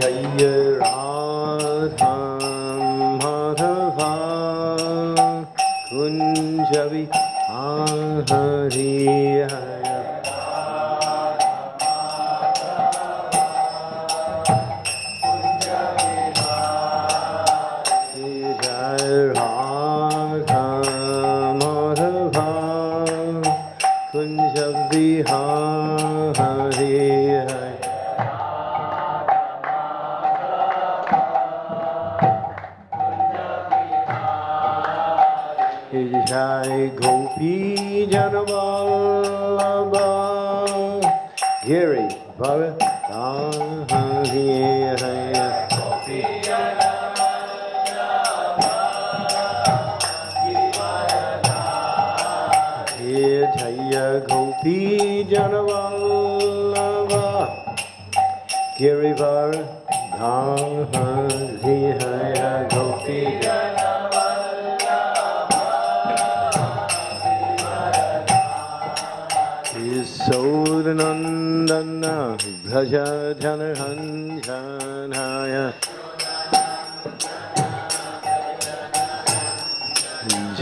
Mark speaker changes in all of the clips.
Speaker 1: जय राधा राभा कुञ्जवि आ Hari Bhaja Janarhanjanaya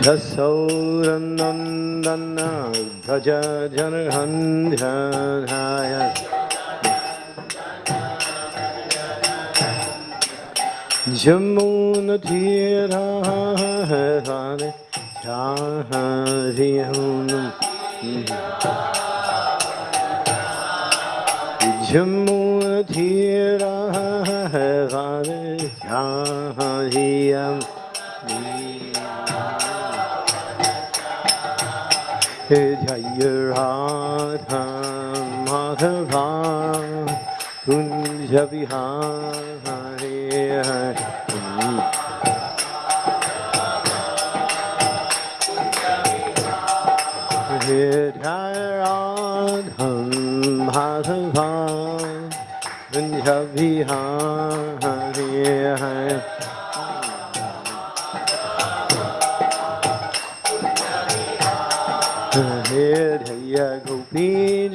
Speaker 1: Jasodhanandana Bhaja Janarhanjanaya Jamuna Tira Jaya Radha Madhava Kunja Vihari Jaya Radha Madhava Kunja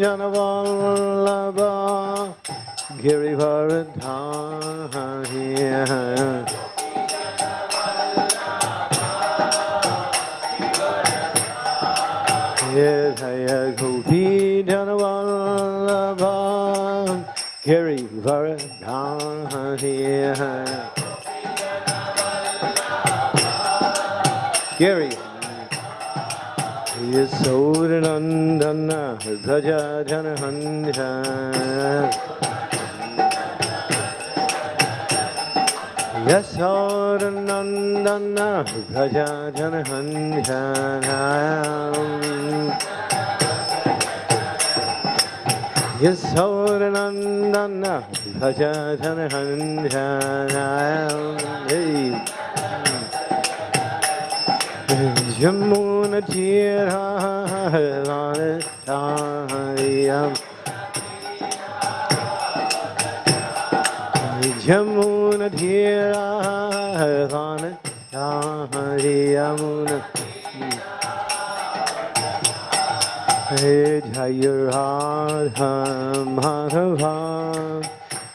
Speaker 1: Gopi Janavallabha Girivardhari Jaya Gopi Janavallabha यौर्नन्दन ध्वजधनहन्ध्या यशौर्नन्दन ध्वजधनहन्ध्या यशौर्नन्दन ध्वजधनहन्ध्या Jamuna Tira Tayam Jamuna Tira Tayamuna Jaya Radha Madhava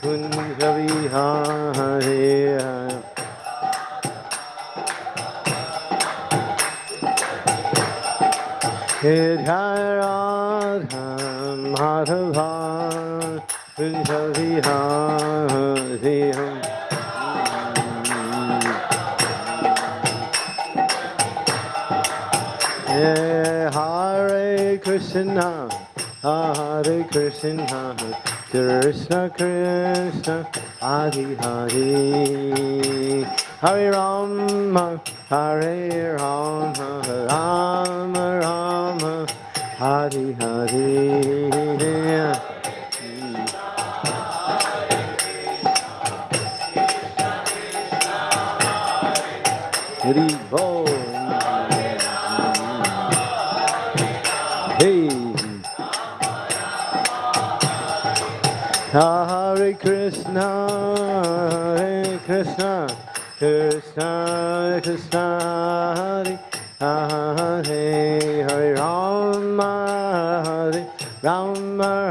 Speaker 1: Kunjavi Hare Jaya Radha Madhava Hare Hare Krishna Hare Krishna Krishna Krishna Hare Hare Hare Rama Hare Rama Rama Rama Hare Hare Hari Bol. Hey. Hare Krishna, Krishna Krishna, Hare Hare, Hare Rama, Hare Rama,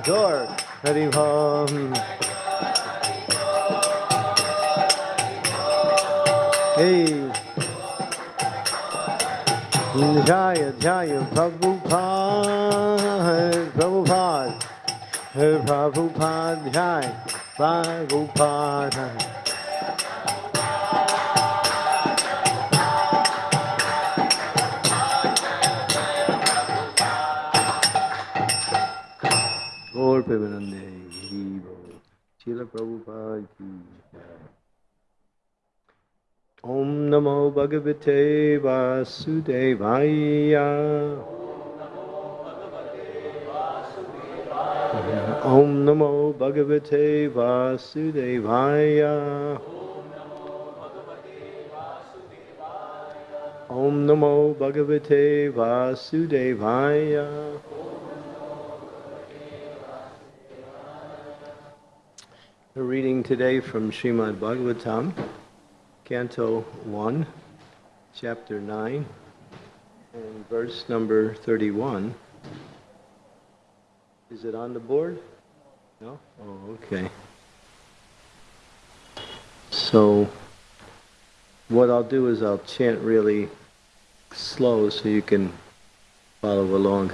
Speaker 1: Gaur Hari Bha Hey. Jaya Jaya Prabhupada Prabhupada. Prabhupada Jai Prabhupada Gaur Premanande Hri Bol. Srila Prabhupada ki Jai. Om Namo Bhagavate Vasudevaya. Om Namo Bhagavate Vasudevaya. Om Namo Bhagavate Reading today from Srimad Bhagavatam, Canto 1, Chapter 9, and verse number 31. Is it on the board? No? Oh, okay. So, what I'll do is I'll chant really slow so you can follow along.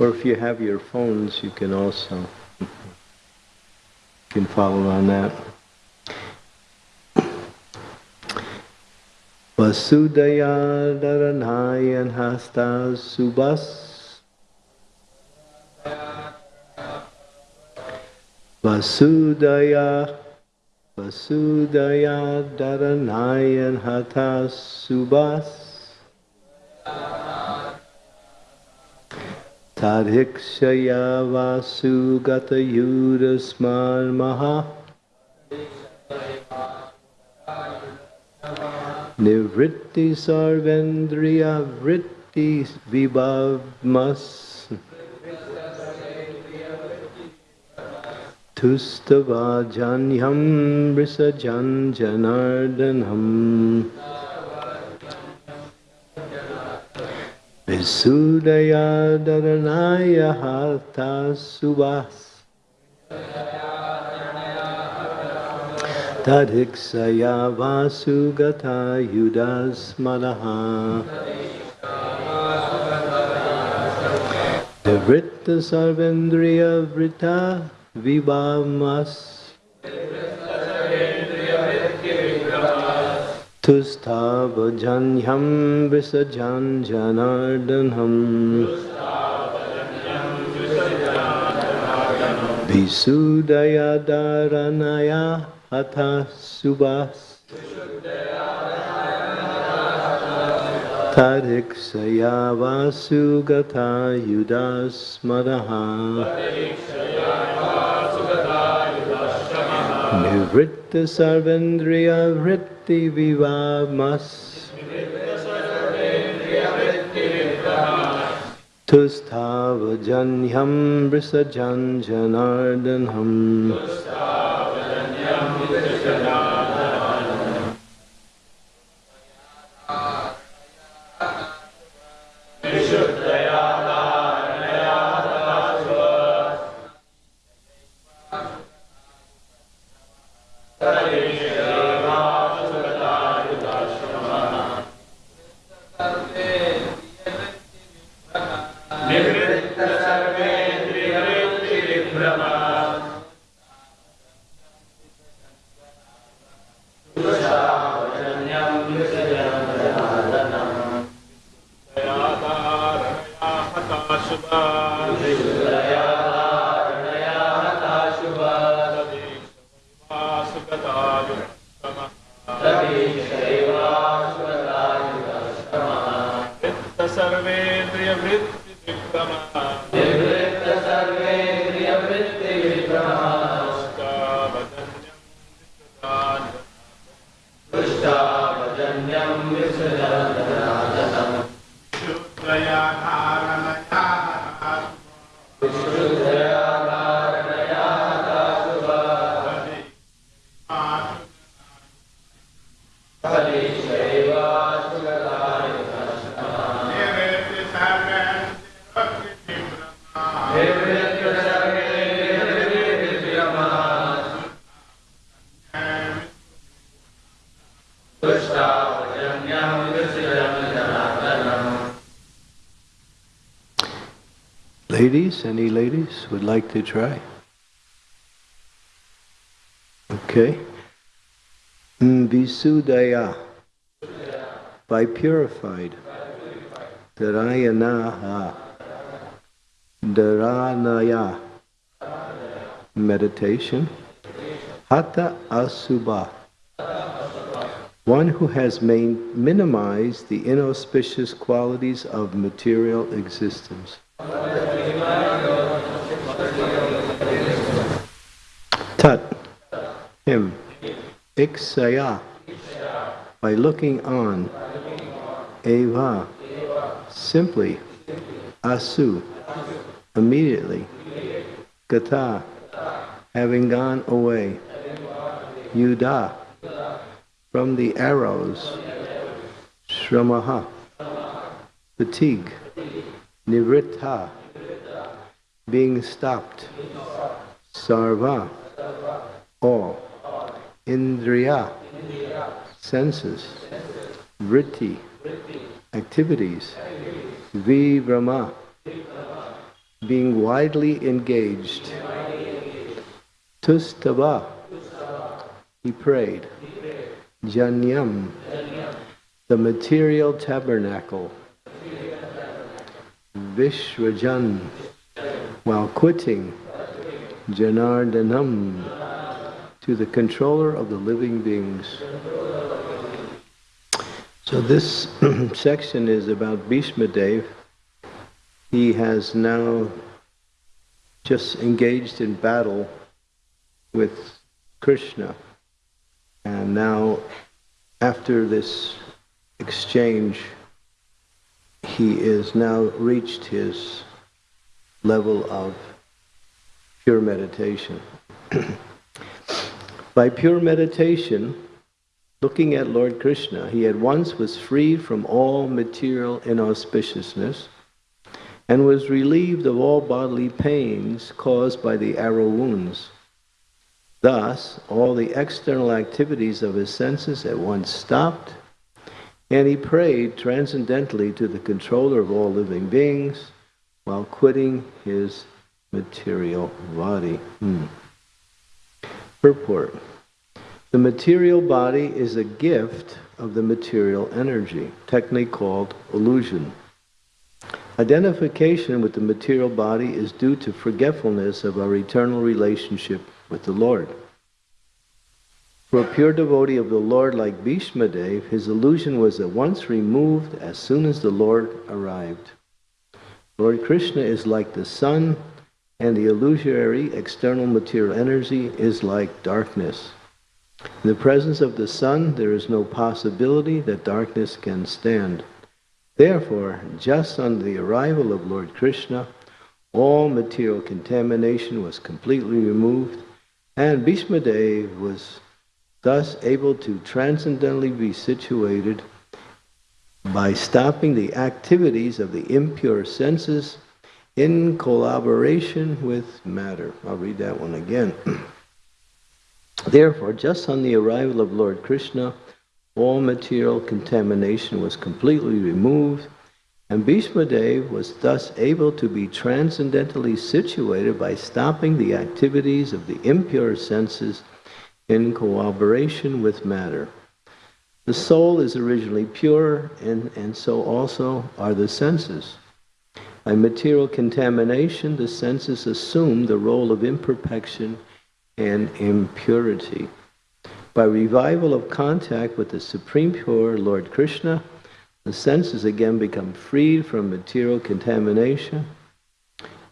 Speaker 1: Or if you have your phones, you can also can follow on that. Vasudaya Dharanayan Hasta Subas Vasudaya Vasudaya Dharanayan Hata Subas Tadhikshaya Vasugata Yudasman Maha Nivritti Sarvendriya Vritti Vibhavmas Tustavajanyam Brisajan Janardanam Visudaya Dharanaya Hatha Subhas Tadhiksaya Vasugata Yudasmadaha Nivritta Sarvendriya Vritta Vibhamas Tustavajanyam Visajan Janardanam Visudaya Dharanaya Hatha Subhas Tadhiksaya Vasugata Yudasmadaha Nivritta Sarvendriya Vritti Vivamas Tustavajanyam Brisajan Janardanam Ladies, try? Okay. Visudaya. By purified. Dharayanaha. Dharanaya. Meditation. Hatha Asubha. One who has minimized the inauspicious qualities of material existence. Tat, him, iksaya, by looking on, eva, simply, asu, immediately, gata, having gone away, yuda, from the arrows, shramaha, fatigue, nivritta, being stopped, sarva, all, indriya, senses, vritti, activities, vibrama, being widely engaged, tustava, he prayed, janyam, the material tabernacle, Vishwajan, while quitting Janardanam to the controller of the living beings. So this section is about Bhishma Dev. He has now just engaged in battle with Krishna. And now, after this exchange, he is now reached his level of pure meditation. By pure meditation, looking at Lord Krishna, he at once was freed from all material inauspiciousness and was relieved of all bodily pains caused by the arrow wounds. Thus, all the external activities of his senses at once stopped, and he prayed transcendently to the controller of all living beings while quitting his material body. Hmm. Purport. The material body is a gift of the material energy, technically called illusion. Identification with the material body is due to forgetfulness of our eternal relationship with the Lord. For a pure devotee of the Lord like Bhishma Dev, his illusion was at once removed as soon as the Lord arrived. Lord Krishna is like the sun, and the illusory external material energy is like darkness. In the presence of the sun, there is no possibility that darkness can stand. Therefore, just on the arrival of Lord Krishna, all material contamination was completely removed, and Bhishma Dev was thus able to transcendently be situated by stopping the activities of the impure senses in collaboration with matter. I'll read that one again. Therefore, just on the arrival of Lord Krishna, all material contamination was completely removed, and Bhishma Dev was thus able to be transcendently situated by stopping the activities of the impure senses in cooperation with matter. The soul is originally pure, and, and so also are the senses. By material contamination, the senses assume the role of imperfection and impurity. By revival of contact with the Supreme Pure Lord Krishna, the senses again become freed from material contamination.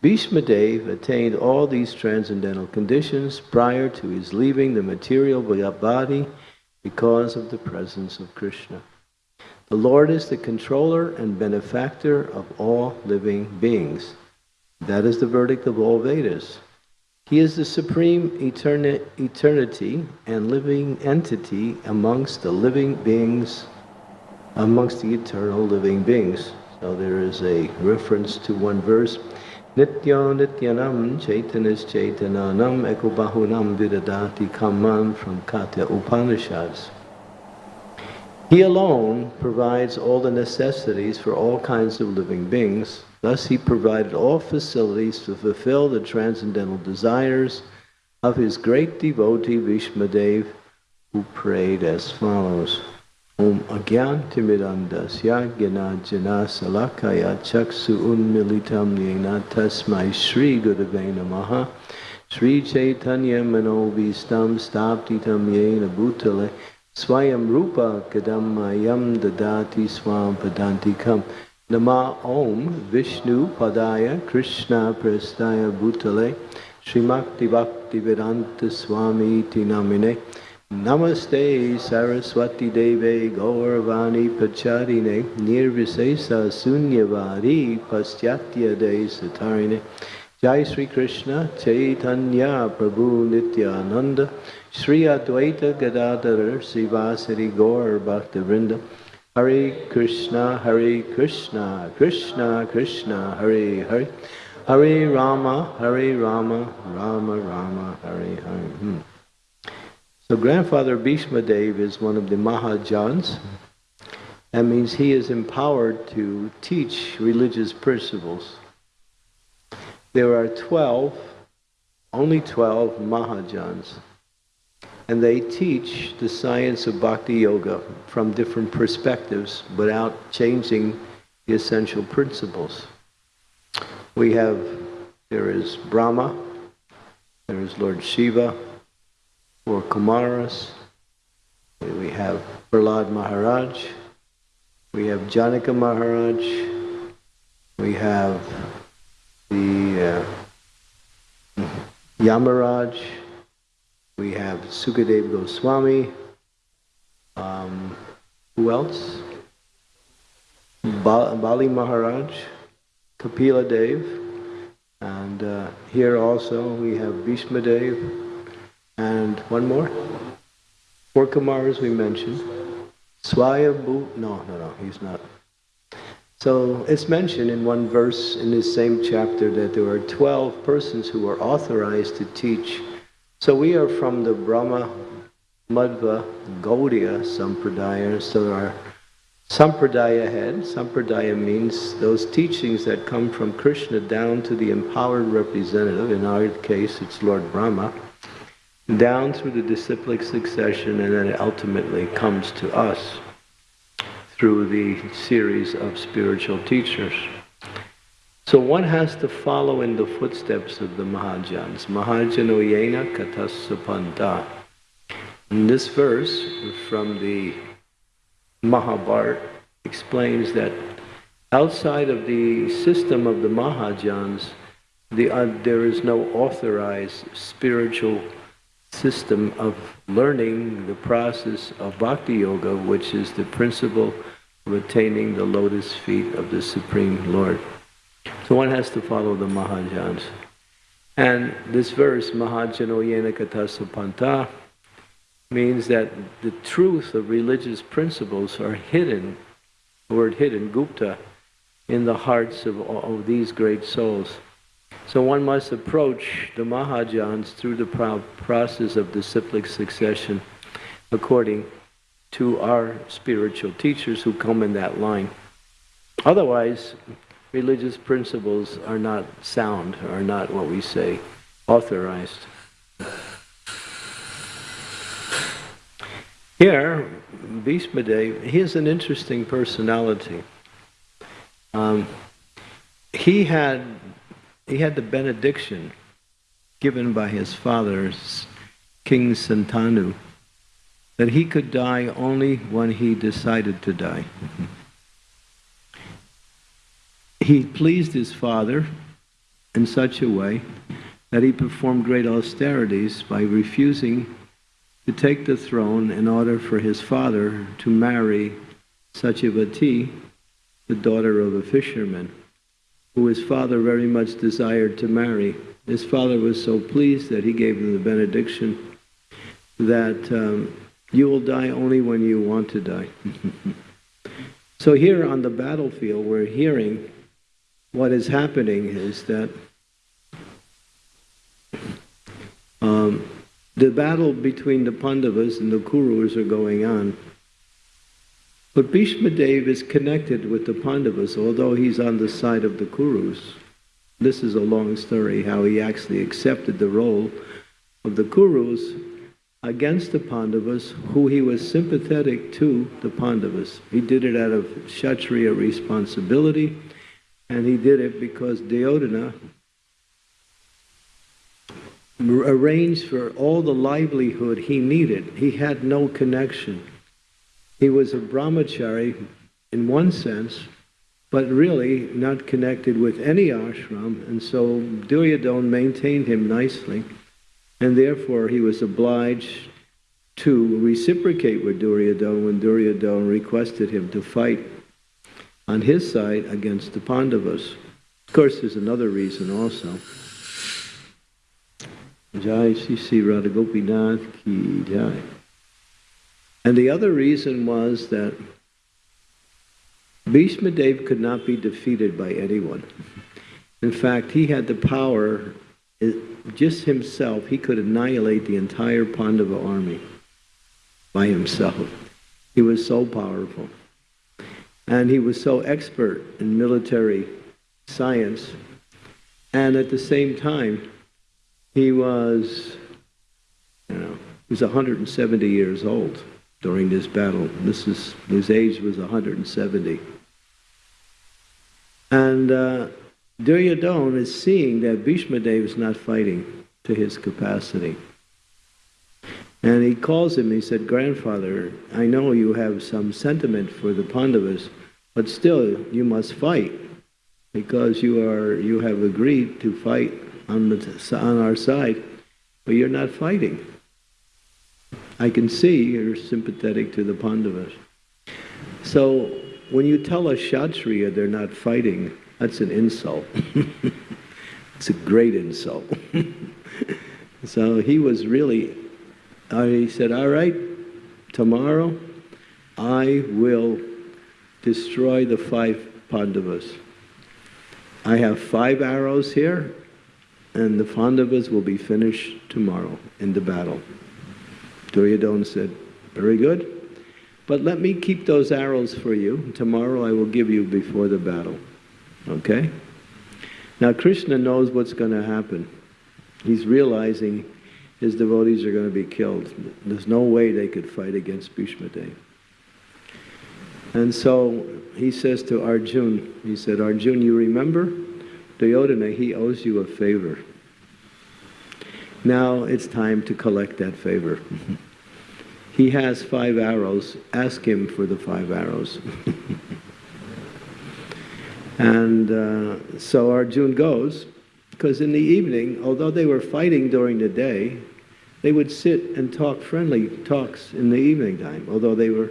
Speaker 1: Bhishma Dev attained all these transcendental conditions prior to his leaving the material body because of the presence of Krishna. The Lord is the controller and benefactor of all living beings. That is the verdict of all Vedas. He is the supreme eterni eternity and living entity amongst the living beings, amongst the eternal living beings. So there is a reference to one verse. Nitya Nityanam Chaitanis Chaitananam Ekobahunam Vidadati Kaman from Katha Upanishads. He alone provides all the necessities for all kinds of living beings, Thus, he provided all facilities to fulfill the transcendental desires of his great devotee Bhishmadev, who prayed as follows. Om Agyantimidandasya Jana Salakaya Chaksu Unmilitam Yena Tasmai Shri Gurave Namaha Sri Chaitanya Manovistam Staptitam Yena Bhutale Swayam Rupa Kadam Mayam Dadati Swam Padantikam Nama Om Vishnu Padaya Krishna Prestaya Bhutale Srimakti Bhakti Vedanta Swami Tinamine Namaste Saraswati Deve Gauravani Pacharine Nirvisesa Sunyavari Pastyatya De Satarine Jai Sri Krishna Chaitanya Prabhu Nityananda Sri Advaita Gadadhar Sivasari Gaur Bhaktivinoda Hare Krishna Hare Krishna Krishna Krishna Hare Hare Hare Rama Hare Rama Rama Rama Hare Hare hmm. So grandfather Bhishma Dev is one of the Mahajans. That means he is empowered to teach religious principles. There are 12, only 12 Mahajans, and they teach the science of Bhakti Yoga from different perspectives without changing the essential principles. We have, there is Brahma, there is Lord Shiva, four Kumaras. We have Prahlad Maharaj. We have Janaka Maharaj. We have the uh, Yamaraj. We have Sukadev Goswami. Um, who else? Bali Maharaj, Kapila Dev, and uh, here also we have Bhishma Dev, and one more. Four Kumaras we mentioned. Swayambhu, no, no, no, he's not. So it's mentioned in one verse in this same chapter that there are 12 persons who are authorized to teach. So we are from the Brahma Madhva Gaudiya Sampradaya. So our Sampradaya head, Sampradaya means those teachings that come from Krishna down to the empowered representative. In our case, it's Lord Brahma down through the disciplic succession, and then it ultimately comes to us through the series of spiritual teachers. So one has to follow in the footsteps of the Mahajans. Mahajano yena katasapanta. And this verse from the Mahabharata explains that outside of the system of the Mahajans, the, uh, there is no authorized spiritual system of learning the process of bhakti yoga, which is the principle of attaining the lotus feet of the Supreme Lord. So one has to follow the Mahajans. And this verse, Mahajano Yena Katasa Panta, means that the truth of religious principles are hidden, the word hidden, Gupta, in the hearts of, of these great souls. So one must approach the Mahajans through the process of disciplic succession according to our spiritual teachers who come in that line. Otherwise, religious principles are not sound, are not what we say, authorized. Here, Bhishmadev, he is an interesting personality. Um, he had he had the benediction given by his father, King Santanu, that he could die only when he decided to die. he pleased his father in such a way that he performed great austerities by refusing to take the throne in order for his father to marry Satyavati, the daughter of a fisherman who his father very much desired to marry. His father was so pleased that he gave him the benediction that um, you will die only when you want to die. so here on the battlefield, we're hearing what is happening is that um, the battle between the Pandavas and the Kurus are going on. But Bhishma Dev is connected with the Pandavas, although he's on the side of the Kurus. This is a long story how he actually accepted the role of the Kurus against the Pandavas, who he was sympathetic to the Pandavas. He did it out of Kshatriya responsibility, and he did it because Duryodhana arranged for all the livelihood he needed. He had no connection. He was a brahmachari in one sense, but really not connected with any ashram, and so Duryodhana maintained him nicely, and therefore he was obliged to reciprocate with Duryodhana when Duryodhana requested him to fight on his side against the Pandavas. Of course, there's another reason also. Jai Sri Radha Gopinath Ki Jai. And the other reason was that Bhishma Dev could not be defeated by anyone. In fact, he had the power, eh, just himself, he could annihilate the entire Pandava army by himself. He was so powerful. And he was so expert in military science. And at the same time, he was, you know, he was 170 years old during this battle. This is, his age was 170. And uh, Duryodhana is seeing that Bhishma Dev is not fighting to his capacity. And he calls him, he said, Grandfather, I know you have some sentiment for the Pandavas, but still you must fight because you are you have agreed to fight on the on our side, but you're not fighting. I can see you're sympathetic to the Pandavas. So when you tell a Kshatriya they're not fighting, that's an insult. it's a great insult. so he was really, he said, all right, tomorrow I will destroy the five Pandavas. I have five arrows here, and the Pandavas will be finished tomorrow in the battle. Duryodhana said, Very good. But let me keep those arrows for you. Tomorrow I will give you before the battle. Okay? Now Krishna knows what's going to happen. He's realizing his devotees are going to be killed. There's no way they could fight against Bhishma Dev. And so he says to Arjun, he said, Arjun, you remember? Duryodhana, he owes you a favor. Now it's time to collect that favor. he has five arrows. Ask him for the five arrows. and uh, so Arjun goes, because in the evening, although they were fighting during the day, they would sit and talk friendly talks in the evening time, although they were,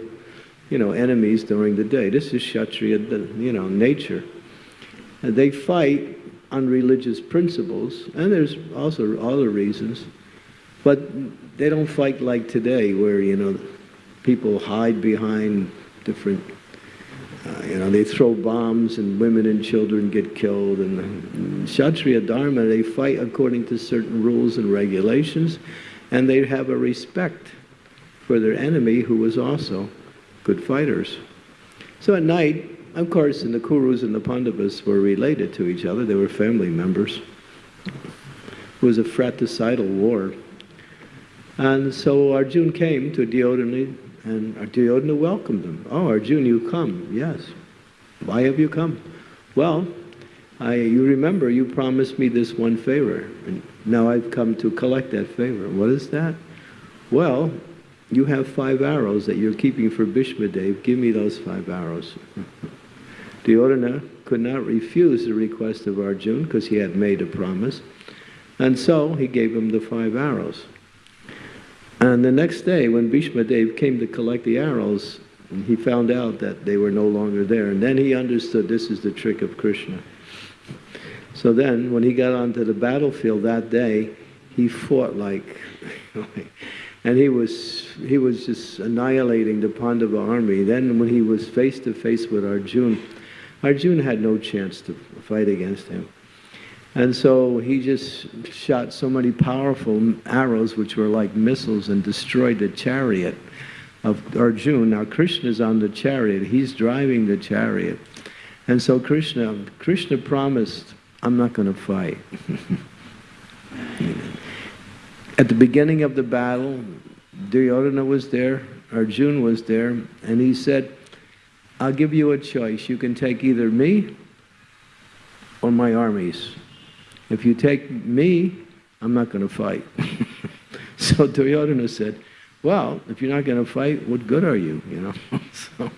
Speaker 1: you know, enemies during the day. This is Kshatriya, you know, nature. And they fight on religious principles, and there's also other reasons, but they don't fight like today, where you know people hide behind different. Uh, you know, they throw bombs and women and children get killed. And, and Kshatriya Dharma, they fight according to certain rules and regulations, and they have a respect for their enemy who was also good fighters. So at night, of course, and the Kurus and the Pandavas were related to each other. They were family members. It was a fratricidal war. And so Arjun came to Duryodhana, and Duryodhana welcomed him. Oh, Arjun, you come. Yes. Why have you come? Well, I, you remember you promised me this one favor, and now I've come to collect that favor. What is that? Well, you have five arrows that you're keeping for Bhishma Dev. Give me those five arrows. Duryodhana could not refuse the request of Arjun because he had made a promise. And so he gave him the five arrows. And the next day, when Bhishma Dev came to collect the arrows, he found out that they were no longer there. And then he understood this is the trick of Krishna. So then, when he got onto the battlefield that day, he fought like, and he was he was just annihilating the Pandava army. Then, when he was face to face with Arjun, Arjun had no chance to fight against him. And so he just shot so many powerful arrows, which were like missiles, and destroyed the chariot of Arjuna. Now Krishna is on the chariot. He's driving the chariot. And so Krishna, Krishna promised, I'm not going to fight. At the beginning of the battle, Duryodhana was there, Arjuna was there, and he said, I'll give you a choice. You can take either me or my armies. If you take me, I'm not going to fight. so Duryodhana said, well, if you're not going to fight, what good are you, you know? so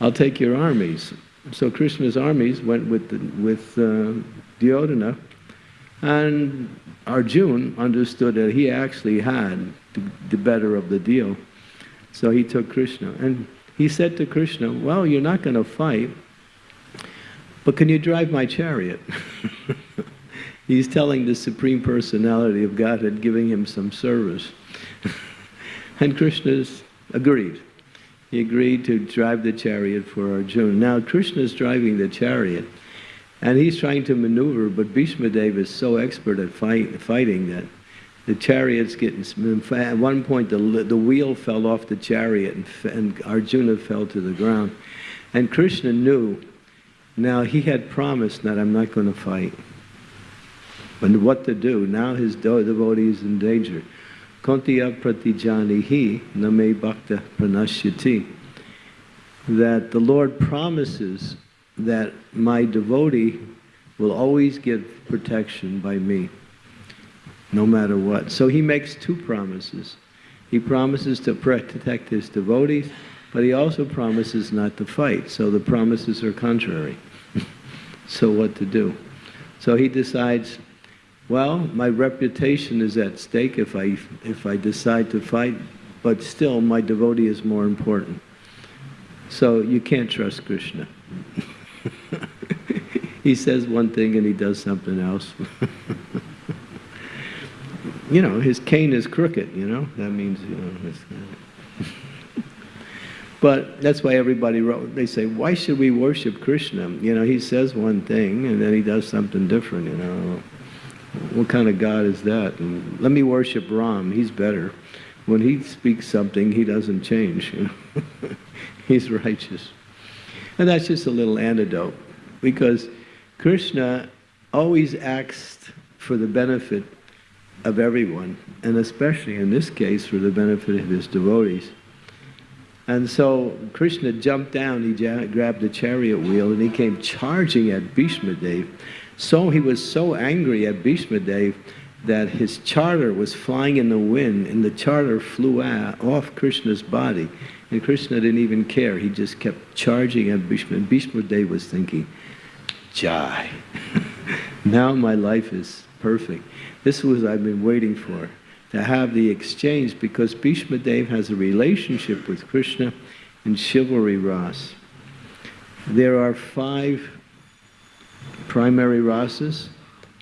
Speaker 1: I'll take your armies. So Krishna's armies went with, the, with uh, Duryodhana, and Arjun understood that he actually had the, the better of the deal. So he took Krishna. And he said to Krishna, well, you're not going to fight, but can you drive my chariot? He's telling the Supreme Personality of Godhead, giving him some service. and Krishna's agreed. He agreed to drive the chariot for Arjuna. Now Krishna is driving the chariot, and he's trying to maneuver, but Bhishma Dev is so expert at fight, fighting that the chariot's getting, at one point the, the wheel fell off the chariot and, and Arjuna fell to the ground. And Krishna knew, now he had promised that I'm not going to fight. But what to do? Now his devotee is in danger. Kontiya pratijanihi name bhakta pranashyati. That the Lord promises that my devotee will always get protection by me no matter what. So he makes two promises. He promises to protect his devotees, but he also promises not to fight. So the promises are contrary. so what to do? So he decides, well, my reputation is at stake if I, if I decide to fight, but still my devotee is more important. So you can't trust Krishna. he says one thing and he does something else. you know, his cane is crooked, you know? That means, you know, but that's why everybody wrote, they say, why should we worship Krishna? You know, he says one thing and then he does something different, you know. What kind of God is that? And let me worship Ram, he's better. When he speaks something, he doesn't change. He's righteous. And that's just a little antidote because Krishna always acts for the benefit of everyone, and especially in this case for the benefit of his devotees. And so Krishna jumped down, he grabbed the chariot wheel, and he came charging at Bhishma Dev. So he was so angry at Bhishma Dev that his chadar was flying in the wind, and the chadar flew off Krishna's body. And Krishna didn't even care. He just kept charging at Bhishma. And Bhishma Dev was thinking, Jai, now my life is perfect. This was I've been waiting for, to have the exchange because Bhishma Dev has a relationship with Krishna in chivalry ras. There are five primary rasas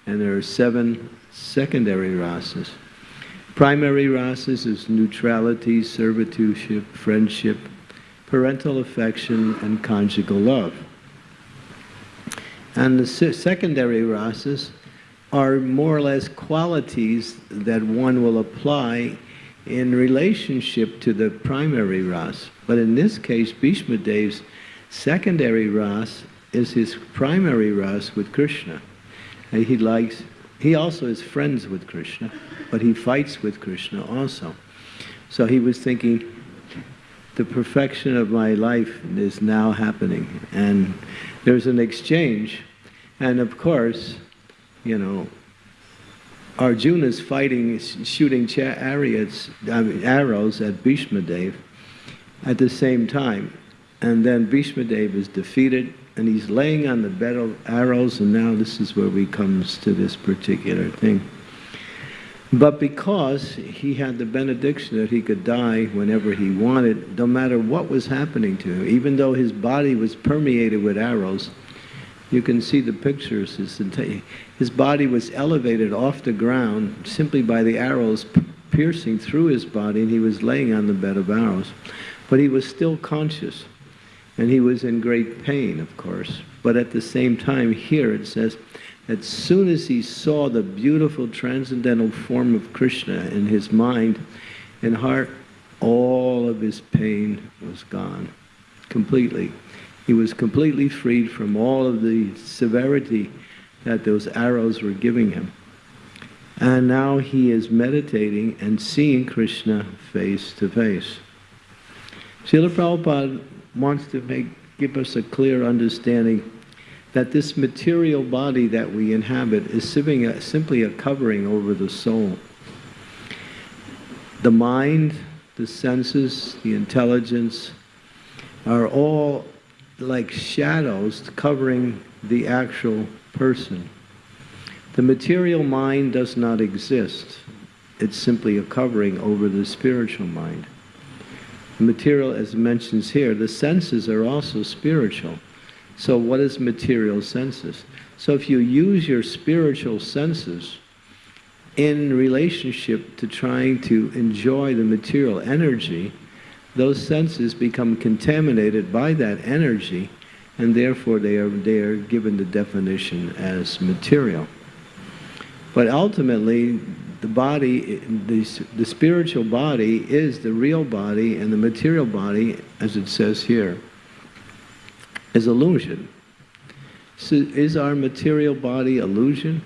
Speaker 1: and there are seven secondary rasas. Primary rasas is neutrality, servitudeship, friendship, parental affection, and conjugal love. And the secondary rasas are more or less qualities that one will apply in relationship to the primary ras. But in this case, Bhishma Dev's secondary ras is his primary ras with Krishna. And he likes, he also is friends with Krishna, but he fights with Krishna also. So he was thinking, the perfection of my life is now happening. And there's an exchange. And of course, you know, Arjuna's fighting, shooting chariots, I mean, arrows at Bhishma Dev at the same time. And then Bhishma Dev is defeated and he's laying on the bed of arrows and now this is where we comes to this particular thing. But because he had the benediction that he could die whenever he wanted, no matter what was happening to him, even though his body was permeated with arrows, you can see the pictures. His body was elevated off the ground simply by the arrows piercing through his body, and he was laying on the bed of arrows. But he was still conscious, and he was in great pain, of course. But at the same time, here it says, as soon as he saw the beautiful transcendental form of Krishna in his mind and heart, all of his pain was gone completely. He was completely freed from all of the severity that those arrows were giving him. And now he is meditating and seeing Krishna face to face. Srila Prabhupada wants to make, give us a clear understanding that this material body that we inhabit is simply a covering over the soul. The mind, the senses, the intelligence are all like shadows covering the actual person. The material mind does not exist. It's simply a covering over the spiritual mind. Material, as mentions here, the senses are also spiritual. So what is material senses? So if you use your spiritual senses in relationship to trying to enjoy the material energy, those senses become contaminated by that energy and therefore they are, they are given the definition as material. But ultimately, the body, the, the spiritual body is the real body and the material body, as it says here, is illusion. So is our material body illusion?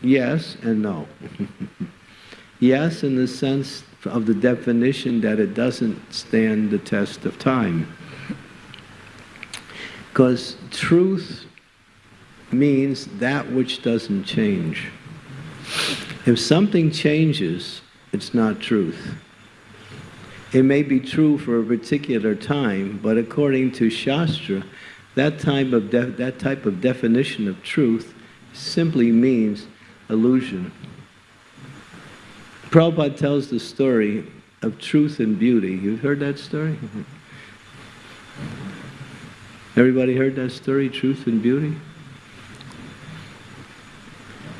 Speaker 1: Yes and no. yes, in the sense of the definition that it doesn't stand the test of time. Because truth means that which doesn't change. If something changes, it's not truth. It may be true for a particular time, but according to Shastra, that type of, that type of definition of truth simply means illusion. Prabhupada tells the story of truth and beauty. You've heard that story? Everybody heard that story, truth and beauty?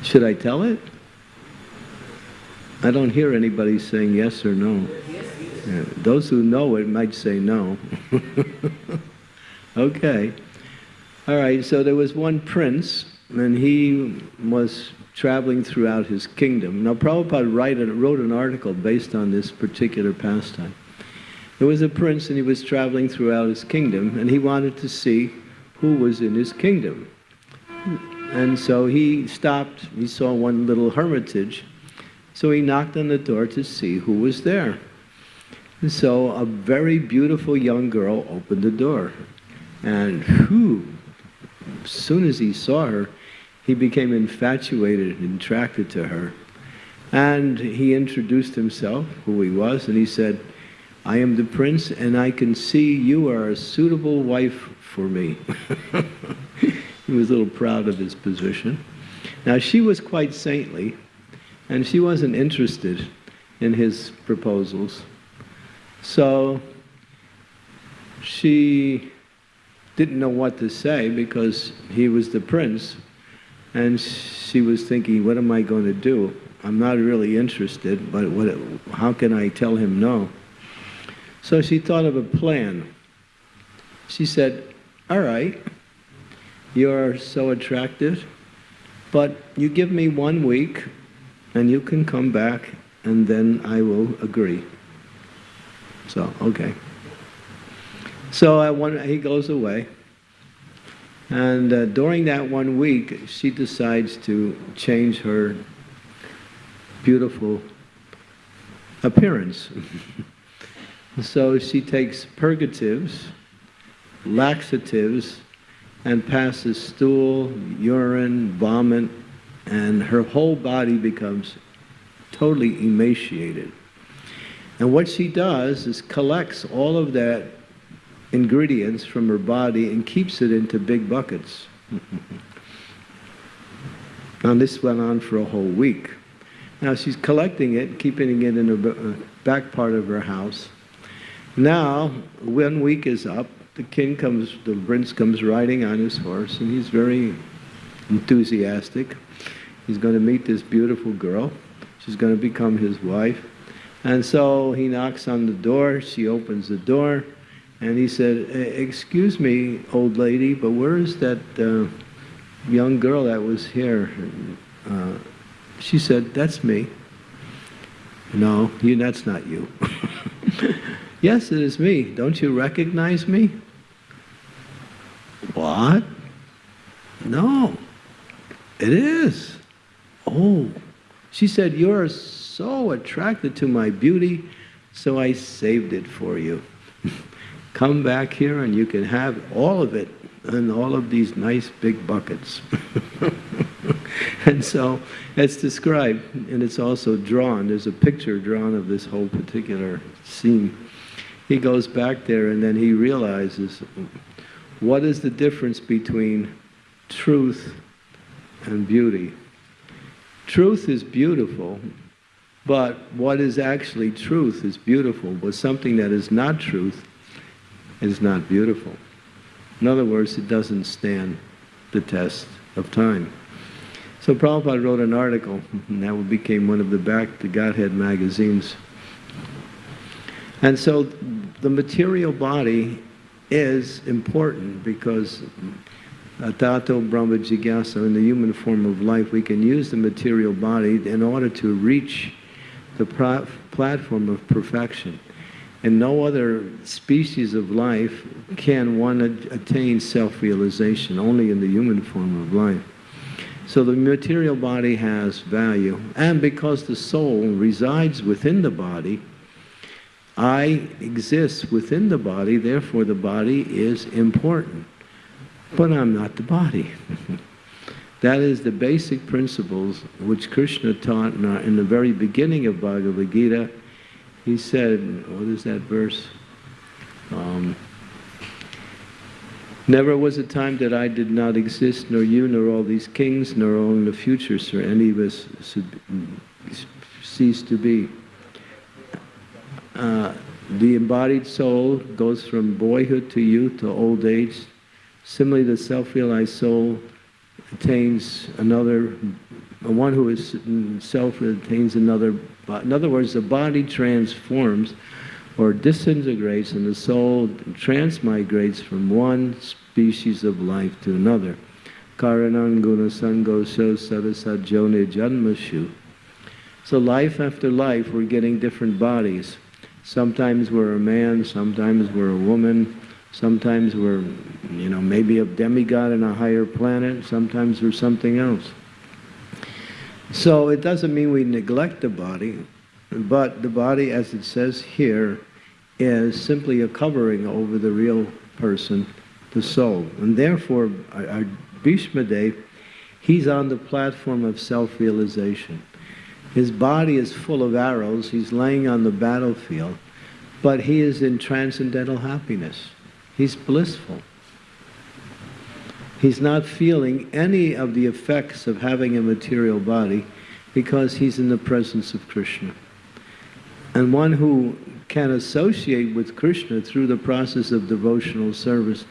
Speaker 1: Should I tell it? I don't hear anybody saying yes or no. Yeah, those who know it might say no. okay. All right, so there was one prince, and he was traveling throughout his kingdom. Now, Prabhupada wrote an article based on this particular pastime. There was a prince, and he was traveling throughout his kingdom, and he wanted to see who was in his kingdom. And so he stopped, he saw one little hermitage, so he knocked on the door to see who was there. And so a very beautiful young girl opened the door. And whew, as soon as he saw her, he became infatuated and attracted to her. And he introduced himself, who he was, and he said, I am the prince, and I can see you are a suitable wife for me. he was a little proud of his position. Now, she was quite saintly, and she wasn't interested in his proposals. So she didn't know what to say because he was the prince, and she was thinking, what am I going to do? I'm not really interested, but what, how can I tell him no? So she thought of a plan. She said, all right, you're so attractive, but you give me one week and you can come back and then I will agree. So, okay. So I want, he goes away. And uh, during that one week, she decides to change her beautiful appearance. so she takes purgatives, laxatives, and passes stool, urine, vomit, and her whole body becomes totally emaciated. And what she does is collects all of that ingredients from her body and keeps it into big buckets. and this went on for a whole week. Now she's collecting it, keeping it in the uh, back part of her house. Now, one week is up, the king comes, the prince comes riding on his horse, and he's very enthusiastic. He's going to meet this beautiful girl. She's going to become his wife. And so he knocks on the door. She opens the door. And he said, excuse me, old lady, but where is that uh, young girl that was here? Uh, she said, that's me. No, you, that's not you. Yes, it is me. Don't you recognize me? What? No, it is. Oh, she said, You're so attracted to my beauty, so I saved it for you. Come back here and you can have all of it in all of these nice big buckets. and so it's described and it's also drawn. There's a picture drawn of this whole particular scene. He goes back there and then he realizes what is the difference between truth and beauty. Truth is beautiful, but what is actually truth is beautiful, but something that is not truth is not beautiful. In other words, it doesn't stand the test of time. So Prabhupada wrote an article, and that became one of the back to Godhead magazines. And so the material body is important because Tato Brahma Jigyasa, in the human form of life, we can use the material body in order to reach the platform of perfection. And no other species of life can one attain self-realization, only in the human form of life. So the material body has value, and because the soul resides within the body, I exist within the body, therefore the body is important. But I'm not the body. that is the basic principles which Krishna taught in, our, in the very beginning of Bhagavad Gita. He said, what is that verse? Um, Never was a time that I did not exist, nor you, nor all these kings, nor all in the future, sir, any of us cease to be. Uh, the embodied soul goes from boyhood to youth to old age. Similarly, the self-realized soul attains another, one who is self attains another. In other words, the body transforms or disintegrates and the soul transmigrates from one species of life to another. Karananguna sangosho sarasajone janmashu. So life after life, we're getting different bodies. Sometimes we're a man, sometimes we're a woman, sometimes we're, you know, maybe a demigod in a higher planet, sometimes we're something else. So it doesn't mean we neglect the body, but the body, as it says here, is simply a covering over the real person, the soul. And therefore, our Bhishma he's on the platform of self-realization. His body is full of arrows. He's laying on the battlefield. But he is in transcendental happiness. He's blissful. He's not feeling any of the effects of having a material body because he's in the presence of Krishna. And one who can associate with Krishna through the process of devotional service,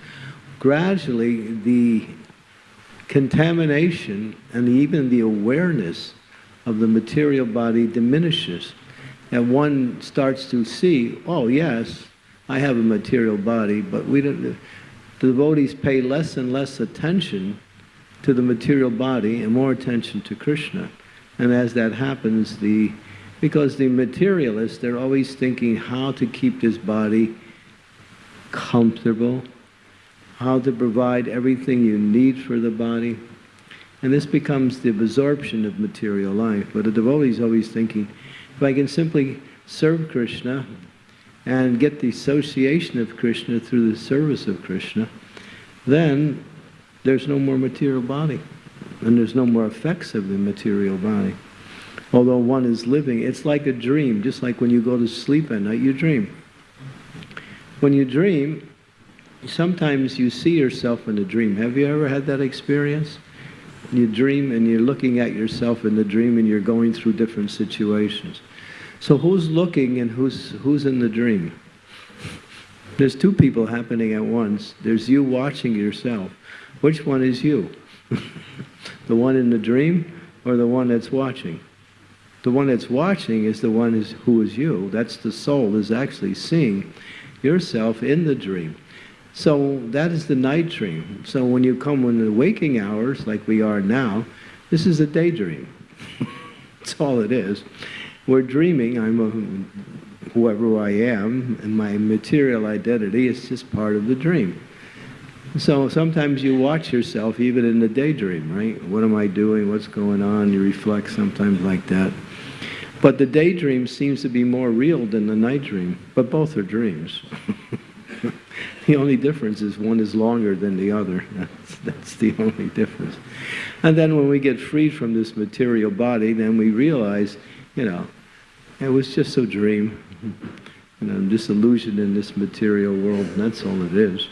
Speaker 1: gradually the contamination and even the awareness of the material body diminishes. And one starts to see, oh yes, I have a material body, but we don't, the devotees pay less and less attention to the material body and more attention to Krishna. And as that happens, the because the materialists, they're always thinking how to keep this body comfortable, how to provide everything you need for the body. And this becomes the absorption of material life. But a devotee is always thinking, if I can simply serve Krishna and get the association of Krishna through the service of Krishna, then there's no more material body. And there's no more effects of the material body. Although one is living, it's like a dream, just like when you go to sleep at night, you dream. When you dream, sometimes you see yourself in a dream. Have you ever had that experience? You dream and you're looking at yourself in the dream and you're going through different situations. So who's looking and who's, who's in the dream? There's two people happening at once. There's you watching yourself. Which one is you? the one in the dream or the one that's watching? The one that's watching is the one is, who is you. That's the soul is actually seeing yourself in the dream. So that is the night dream. So when you come in the waking hours, like we are now, this is a daydream. That's all it is. We're dreaming. I'm a, whoever I am, and my material identity is just part of the dream. So sometimes you watch yourself even in the daydream, right? What am I doing? What's going on? You reflect sometimes like that. But the daydream seems to be more real than the night dream, but both are dreams. the only difference is one is longer than the other. That's, that's the only difference. And then when we get freed from this material body, then we realize, you know, it was just a dream. You know, disillusioned in this material world, and that's all it is.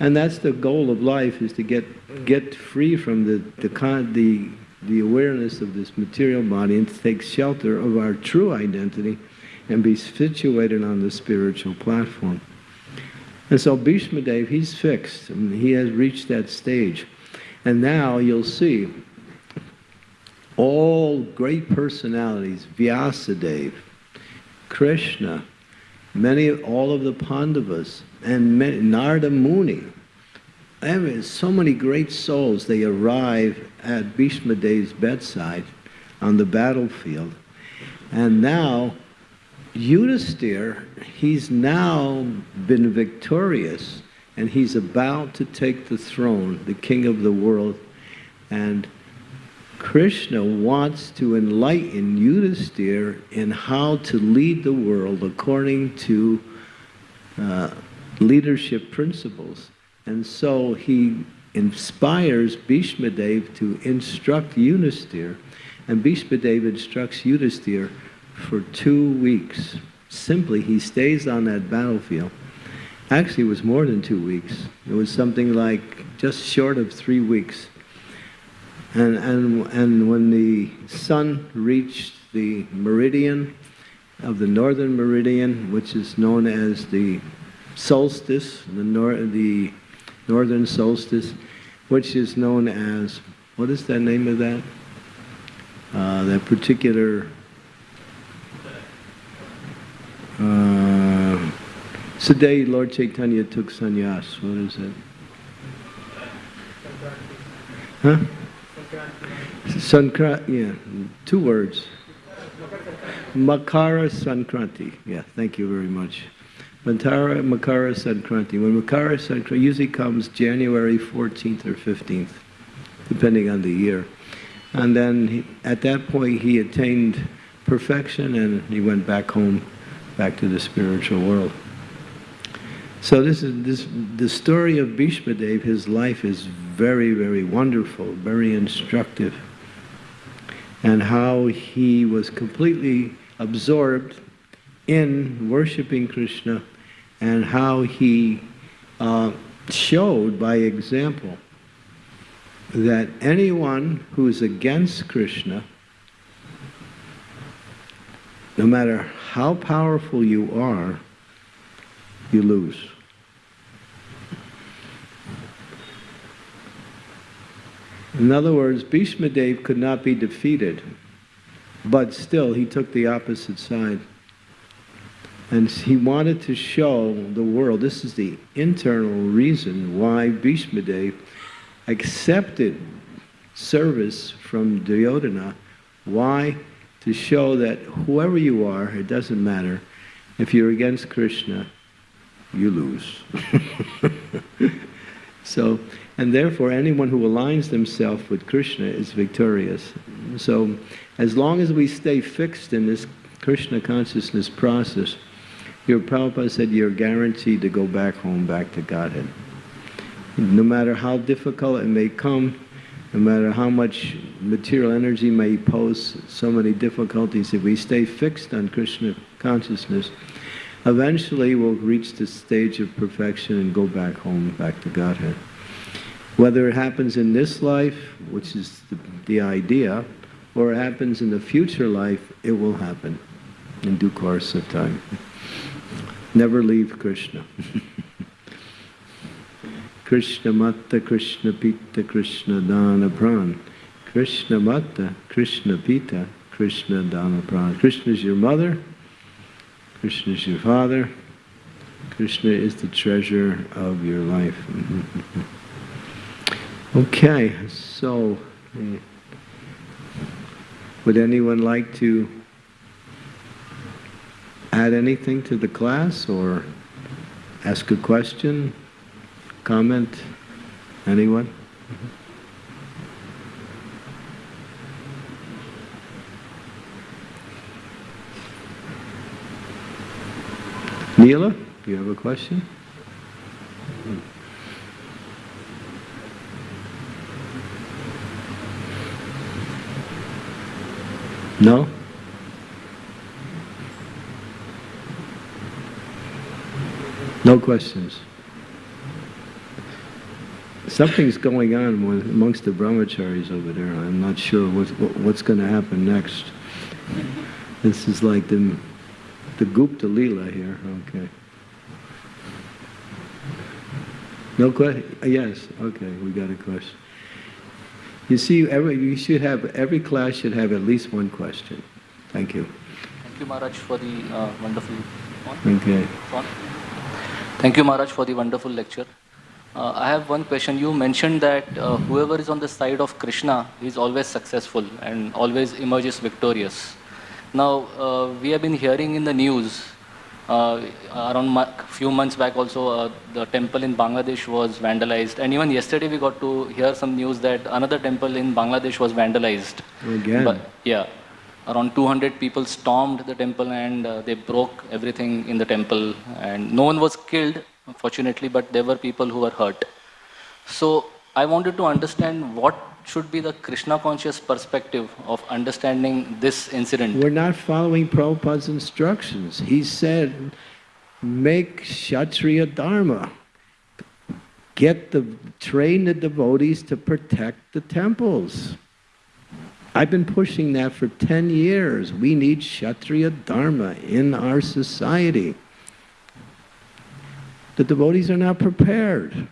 Speaker 1: And that's the goal of life, is to get, get free from the, the, the, the awareness of this material body and to take shelter of our true identity and be situated on the spiritual platform. And so Bhishma Dev, he's fixed. I mean, he has reached that stage. And now you'll see all great personalities, Vyasadeva, Krishna, many, all of the Pandavas, and many, Narada Muni. So many great souls, they arrive at Bhishma Dev's bedside on the battlefield. And now, Yudhisthira, he's now been victorious and he's about to take the throne, the king of the world. And Krishna wants to enlighten Yudhisthira in how to lead the world according to uh, leadership principles. And so he inspires Bhishma Dev to instruct Yudhisthira, and Bhishma Dev instructs Yudhisthira for two weeks. Simply, he stays on that battlefield. Actually, it was more than two weeks. It was something like just short of three weeks. And, and, and when the sun reached the meridian of the northern meridian, which is known as the solstice, the, nor the northern solstice, which is known as, what is the name of that? Uh, that particular, uh, it's the day Lord Chaitanya took sannyas. What is it? Huh? Sankranti, yeah, two words. Makara Sankranti. Yeah, thank you very much. Mantara Makara Sankranti. When Makara Sankranti usually comes January 14th or 15th, depending on the year. And then he, at that point he attained perfection and he went back home, back to the spiritual world. So this is this the story of Bhishma Dev, his life is very, very wonderful, very instructive. And how he was completely absorbed in worshiping Krishna and how he uh, showed by example that anyone who is against Krishna, no matter how powerful you are, you lose. In other words, Bhishma Dev could not be defeated, but still he took the opposite side. And he wanted to show the world, this is the internal reason why Bhishma Dev accepted service from Duryodhana. Why? To show that whoever you are, it doesn't matter. If you're against Krishna, you lose. so, and therefore anyone who aligns themselves with Krishna is victorious. So, as long as we stay fixed in this Krishna consciousness process, your Prabhupada said you're guaranteed to go back home, back to Godhead. No matter how difficult it may come, no matter how much material energy may pose so many difficulties, if we stay fixed on Krishna consciousness, eventually we'll reach the stage of perfection and go back home, back to Godhead. Whether it happens in this life, which is the, the idea, or it happens in the future life, it will happen in due course of time. Never leave Krishna. Krishna Matta, Krishna Pita, Krishna Dana Pran. Krishna Matta, Krishna Pita, Krishna Dana Pran. Krishna is your mother, Krishna is your father, Krishna is the treasure of your life. okay, so uh, Would anyone like to add anything to the class or ask a question, comment? Anyone? Neela, you have a question? No? No questions. Something's going on with, amongst the brahmacharis over there. I'm not sure what, what, what's going to happen next. This is like the, the Gupta Leela here. Okay. No question? Yes. Okay, we got a question. You see, every, you should have, every class should have at least one question. Thank you.
Speaker 2: Thank you, Maharaj, for the uh, wonderful.
Speaker 1: Okay.
Speaker 2: Thank you, Maharaj, for the wonderful lecture. Uh, I have one question. You mentioned that uh, whoever is on the side of Krishna is always successful and always emerges victorious. Now, uh, we have been hearing in the news around a few months back also, uh, the temple in Bangladesh was vandalized. And even yesterday we got to hear some news that another temple in Bangladesh was vandalized.
Speaker 1: Again?
Speaker 2: But, yeah. Around 200 people stormed the temple and uh, they broke everything in the temple. And no one was killed, fortunately, but there were people who were hurt. So I wanted to understand what should be the Krishna conscious perspective of understanding this incident?
Speaker 1: We're not following Prabhupada's instructions. He said, make Kshatriya Dharma. Get the, train the devotees to protect the temples. I've been pushing that for 10 years. We need Kshatriya Dharma in our society. The devotees are not prepared.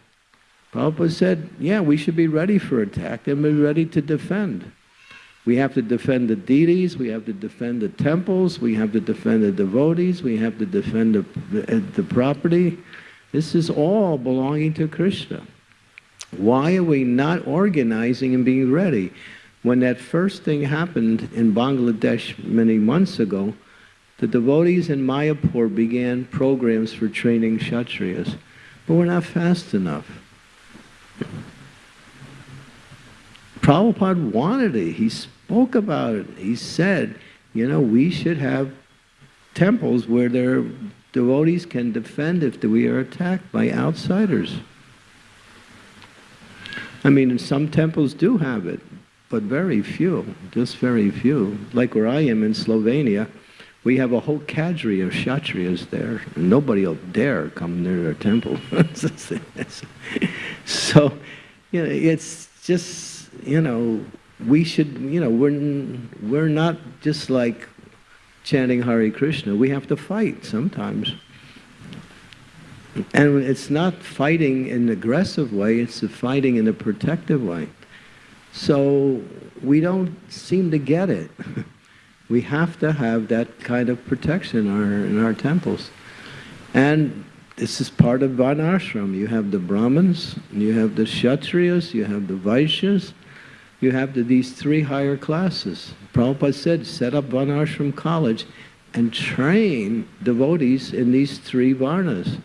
Speaker 1: Prabhupada said, yeah, we should be ready for attack and be ready to defend. We have to defend the deities, we have to defend the temples, we have to defend the devotees, we have to defend the, the, property. This is all belonging to Krishna. Why are we not organizing and being ready? When that first thing happened in Bangladesh many months ago, the devotees in Mayapur began programs for training Kshatriyas. But we're not fast enough. Prabhupada wanted it. He spoke about it. He said, you know, we should have temples where their devotees can defend if we are attacked by outsiders. I mean, some temples do have it, but very few, just very few. Like where I am in Slovenia, we have a whole cadre of kshatriyas there. Nobody will dare come near their temple. so, you know, it's just, you know, we should, you know, we're, we're not just like chanting Hare Krishna. We have to fight sometimes. And it's not fighting in an aggressive way, it's fighting in a protective way. So we don't seem to get it. We have to have that kind of protection in our, in our temples. And this is part of Varnashram. You have the Brahmins, you have the Kshatriyas, you have the Vaishyas, you have the, these three higher classes. Prabhupada said, set up Varnashram College and train devotees in these three Varnas.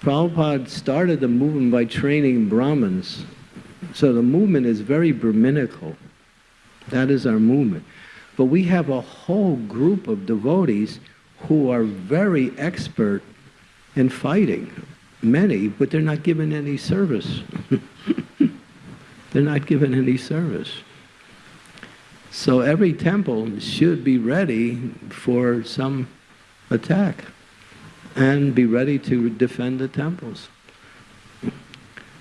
Speaker 1: Prabhupada started the movement by training Brahmins. So the movement is very Brahminical. That is our movement. But we have a whole group of devotees who are very expert in fighting. Many, but they're not given any service. they're not given any service. So every temple should be ready for some attack and be ready to defend the temples.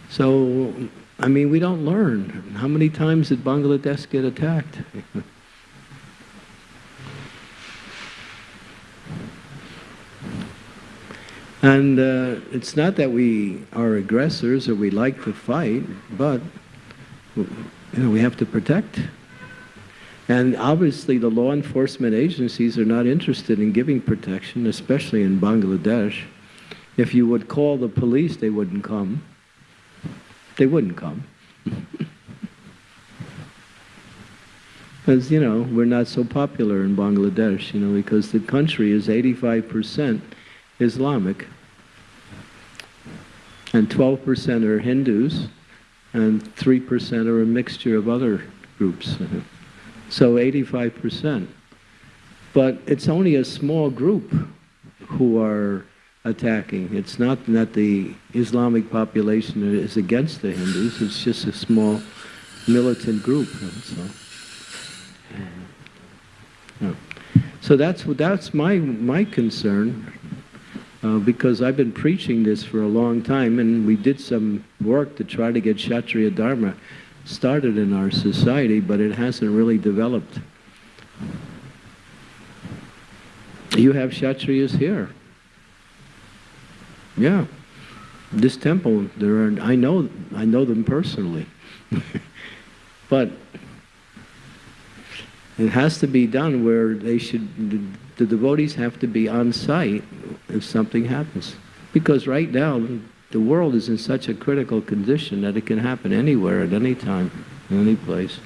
Speaker 1: So, I mean, we don't learn. How many times did Bangladesh get attacked? And uh, it's not that we are aggressors or we like to fight, but you know, we have to protect. And obviously the law enforcement agencies are not interested in giving protection, especially in Bangladesh. If you would call the police, they wouldn't come. They wouldn't come. because, you know, we're not so popular in Bangladesh, you know, because the country is 85% Islamic, and 12% are Hindus, and 3% are a mixture of other groups. So 85%. But it's only a small group who are attacking. It's not that the Islamic population is against the Hindus, it's just a small militant group. So, so that's, that's my, my concern, uh, because I've been preaching this for a long time, and we did some work to try to get Kshatriya Dharma started in our society, but it hasn't really developed. You have Kshatriyas here. Yeah. This temple, there are, I know, I know them personally. but it has to be done where they should, the, the devotees have to be on site if something happens. Because right now, the world is in such a critical condition that it can happen anywhere at any time, in any place.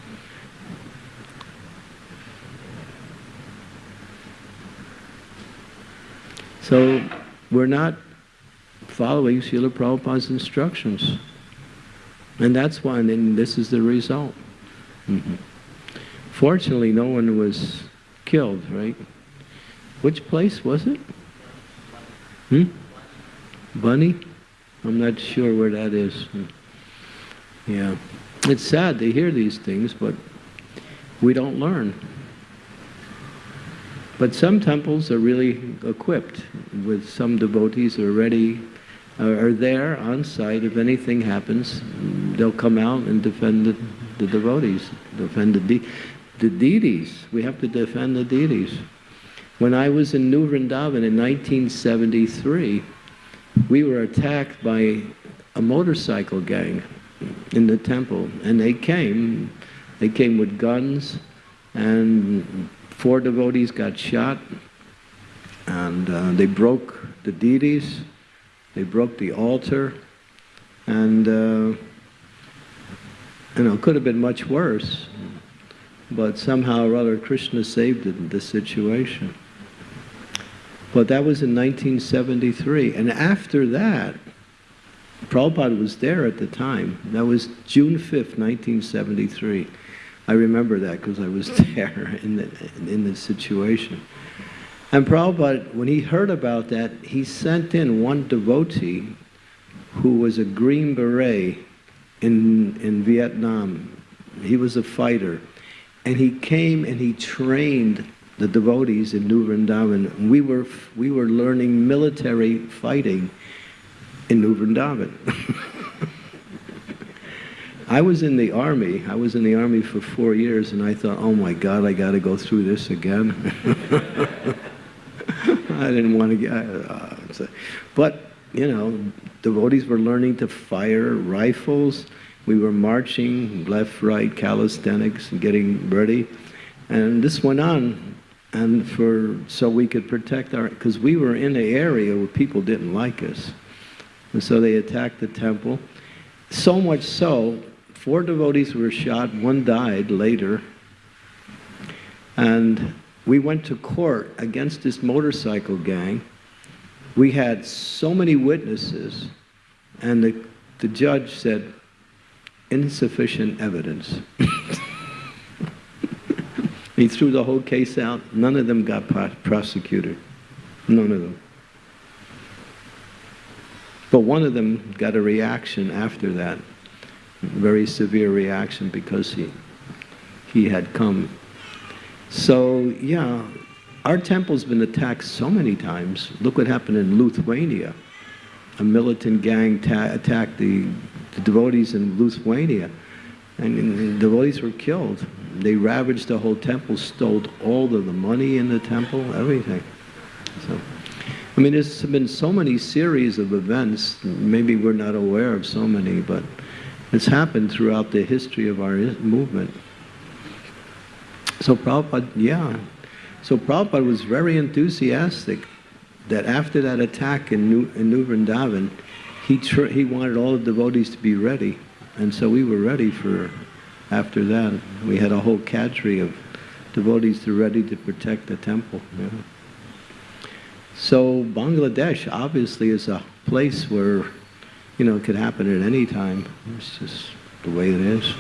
Speaker 1: So we're not following Srila Prabhupada's instructions. And that's why, and this is the result. Mm -hmm. Fortunately, no one was killed, right? Which place was it? Hmm? Bunny? I'm not sure where that is. Yeah. It's sad to hear these things, but we don't learn. But some temples are really equipped with some devotees are ready, are there on site. If anything happens, they'll come out and defend the, the devotees, defend the, de the deities. We have to defend the deities. When I was in New Vrindavan in 1973, we were attacked by a motorcycle gang in the temple, and they came. They came with guns, and four devotees got shot, and uh, they broke the deities, they broke the altar, and uh, you know, it could have been much worse, but somehow or other Krishna saved the, the situation. But that was in 1973, and after that, Prabhupada was there at the time. That was June 5th, 1973. I remember that because I was there in the, in the situation. And Prabhupada, when he heard about that, he sent in one devotee who was a Green Beret in, in Vietnam. He was a fighter. And he came and he trained the devotees in New Vrindavan. We were, we were learning military fighting in New Vrindavan. I was in the army. I was in the army for four years, and I thought, oh my God, I got to go through this again. I didn't want to get. Uh, but you know, devotees were learning to fire rifles. We were marching left, right, calisthenics, and getting ready, and this went on, and for so we could protect our because we were in an area where people didn't like us, and so they attacked the temple. So much so Four devotees were shot, one died later. And we went to court against this motorcycle gang. We had so many witnesses, and the, the judge said, insufficient evidence. he threw the whole case out. None of them got prosecuted. None of them. But one of them got a reaction after that very severe reaction because he, he had come. So, yeah, our temple's been attacked so many times. Look what happened in Lithuania. A militant gang attacked the, the, devotees in Lithuania, and, and the devotees were killed. They ravaged the whole temple, stole all of the money in the temple, everything. So, I mean, there's been so many series of events. Maybe we're not aware of so many, but it's happened throughout the history of our movement. So Prabhupada, yeah. So Prabhupada was very enthusiastic that after that attack in New, in New Vrindavan, he, he wanted all the devotees to be ready. And so we were ready for after that. We had a whole cadre of devotees are ready to protect the temple. Yeah. So Bangladesh obviously is a place where, you know, it could happen at any time. It's just the way it is.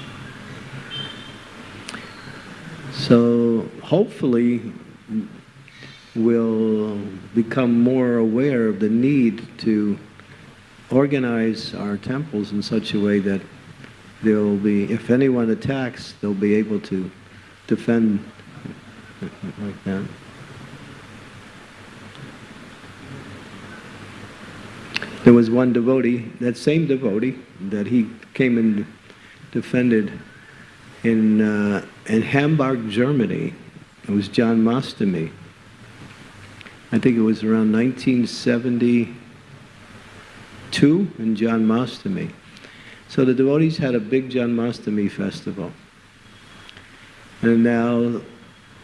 Speaker 1: So hopefully we'll become more aware of the need to organize our temples in such a way that there'll be, if anyone attacks, they'll be able to defend like that. There was one devotee, that same devotee, that he came and defended in, uh, in Hamburg, Germany. It was Janmashtami. I think it was around 1972 in Janmashtami. So the devotees had a big Janmashtami festival. And now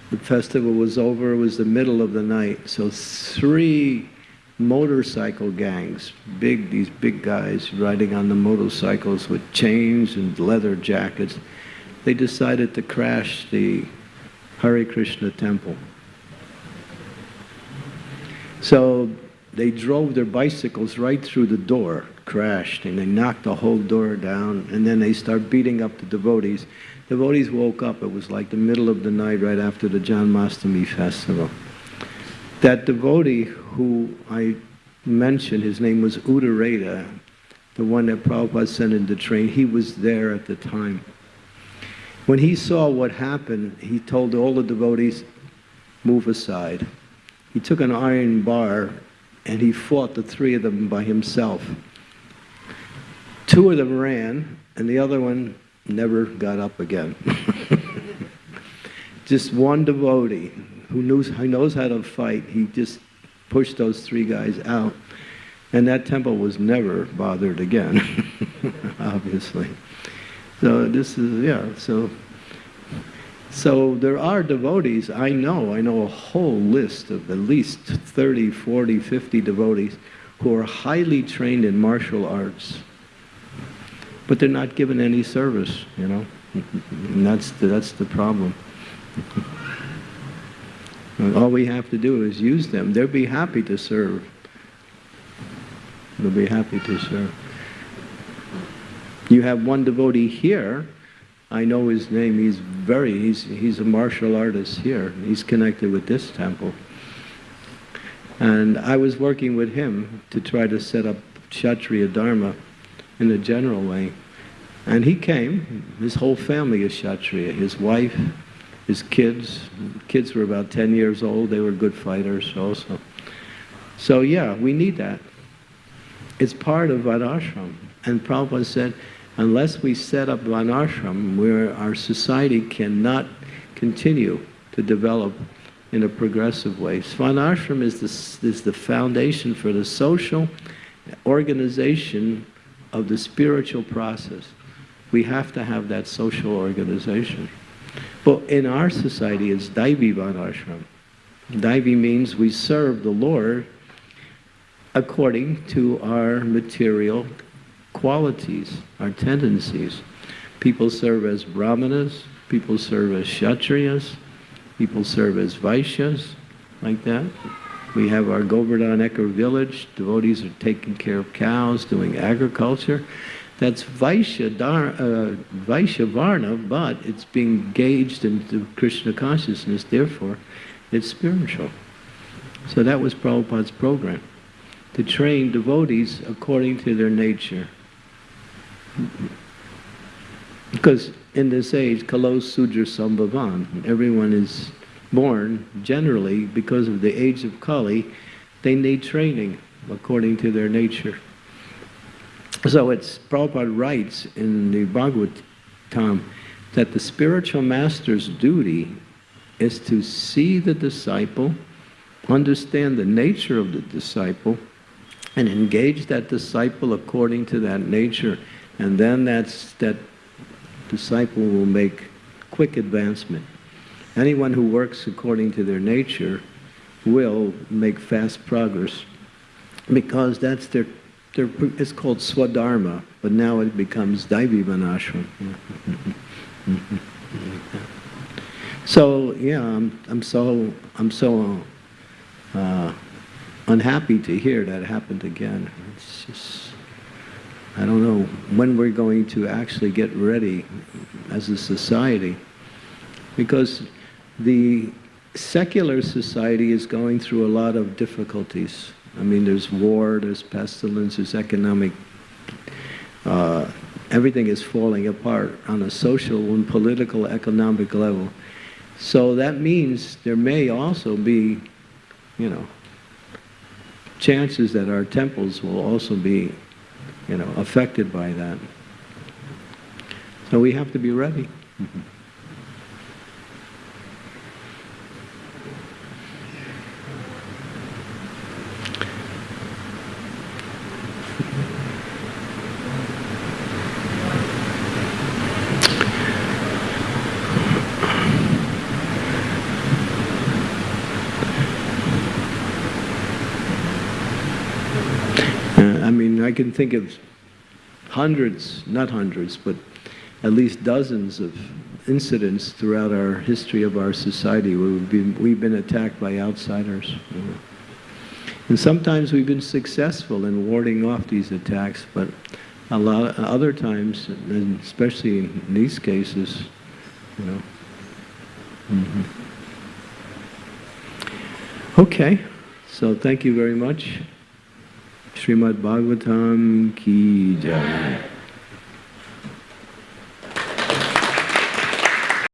Speaker 1: the festival was over, it was the middle of the night. So three motorcycle gangs, big, these big guys riding on the motorcycles with chains and leather jackets, they decided to crash the Hare Krishna temple. So they drove their bicycles right through the door, crashed, and they knocked the whole door down, and then they start beating up the devotees. Devotees woke up, it was like the middle of the night right after the Janmashtami festival. That devotee who I mentioned, his name was Uddarada, the one that Prabhupada sent in to train, he was there at the time. When he saw what happened, he told all the devotees, move aside. He took an iron bar and he fought the three of them by himself. Two of them ran, and the other one never got up again. just one devotee who knows, who knows how to fight, he just pushed those three guys out. And that temple was never bothered again, obviously. So this is, yeah, so, so there are devotees, I know, I know a whole list of at least 30, 40, 50 devotees who are highly trained in martial arts, but they're not given any service, you know, and that's the, that's the problem. All we have to do is use them. They'll be happy to serve. They'll be happy to serve. You have one devotee here. I know his name. He's very, he's, he's a martial artist here. He's connected with this temple. And I was working with him to try to set up Kshatriya Dharma in a general way. And he came. His whole family is Kshatriya. His wife, his kids. Kids were about 10 years old. They were good fighters also. So yeah, we need that. It's part of Varnashram. And Prabhupada said, unless we set up Varnashram where our society cannot continue to develop in a progressive way. Svanashram is the, is the foundation for the social organization of the spiritual process. We have to have that social organization. But in our society, it's Daivi Varnashram. Daivi means we serve the Lord according to our material qualities, our tendencies. People serve as brahmanas, people serve as kshatriyas, people serve as vaishyas, like that. We have our Govardhan Eco Village, devotees are taking care of cows, doing agriculture. That's Vaishya, uh, Varna, but it's being gauged into Krishna consciousness, therefore it's spiritual. So that was Prabhupada's program, to train devotees according to their nature. Because in this age, kalos sudra sambhavan, everyone is born generally because of the age of Kali, they need training according to their nature. So it's Prabhupada writes in the Bhagavatam that the spiritual master's duty is to see the disciple, understand the nature of the disciple, and engage that disciple according to that nature. And then that's, that disciple will make quick advancement. Anyone who works according to their nature will make fast progress because that's their, their it's called swadharma, but now it becomes daivi varnashram. So, yeah, I'm, I'm so, I'm so uh, unhappy to hear that happened again. It's just, I don't know when we're going to actually get ready as a society. Because the secular society is going through a lot of difficulties. I mean, there's war, there's pestilence, there's economic, uh, everything is falling apart on a social and political, economic level. So that means there may also be, you know, chances that our temples will also be, you know, affected by that. So we have to be ready. Uh, I mean, I can think of hundreds, not hundreds, but at least dozens of incidents throughout our history of our society where we've been, we've been attacked by outsiders. And sometimes we've been successful in warding off these attacks, but a lot other times, and especially in these cases, you know. Mhm. Okay, so thank you very much. Srimad Bhagavatam ki jai.